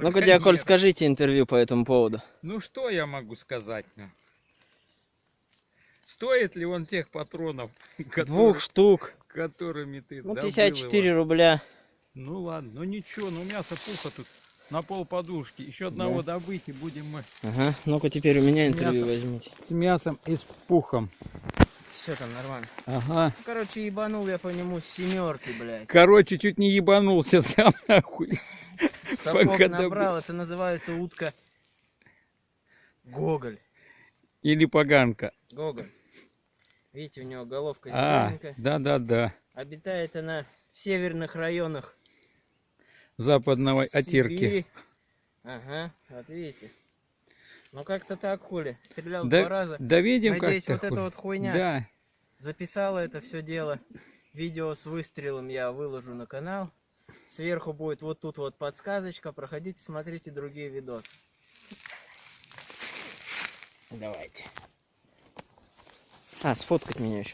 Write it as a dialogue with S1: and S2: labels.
S1: Ну-ка, дядя Коль,
S2: Браконьер.
S1: скажите интервью по этому поводу.
S2: Ну что я могу сказать? ну? Стоит ли он тех патронов, которые-
S1: Двух штук.
S2: которыми ты
S1: Ну,
S2: добыл
S1: 54
S2: его?
S1: рубля.
S2: Ну ладно, ну ничего, ну мясо пуха тут на пол подушки. Еще одного добыть и будем мы
S1: Ага. Ну-ка, теперь у меня интервью
S2: Мясо.
S1: возьмите.
S2: с мясом и с пухом.
S1: Все там нормально.
S2: Ага.
S1: Ну, короче, ебанул я по нему с семерки, блядь.
S2: Короче, чуть не ебанулся сам нахуй.
S1: Сапог
S2: пока
S1: набрал, это называется утка Гоголь.
S2: Или поганка.
S1: Гоголь. Видите, у него головка
S2: А,
S1: зелененькая.
S2: да-да-да.
S1: Обитает она в северных районах
S2: Западного.
S1: Сибири. Ага, вот видите. Ну как-то так, хули. Стрелял
S2: Да,
S1: два раза.
S2: да видим
S1: Надеюсь, вот эта вот хуйня
S2: Да.
S1: записала это все дело. Видео с выстрелом я выложу на канал. Сверху будет вот тут вот подсказочка. Проходите, смотрите другие видосы. Давайте. А, сфоткать меня еще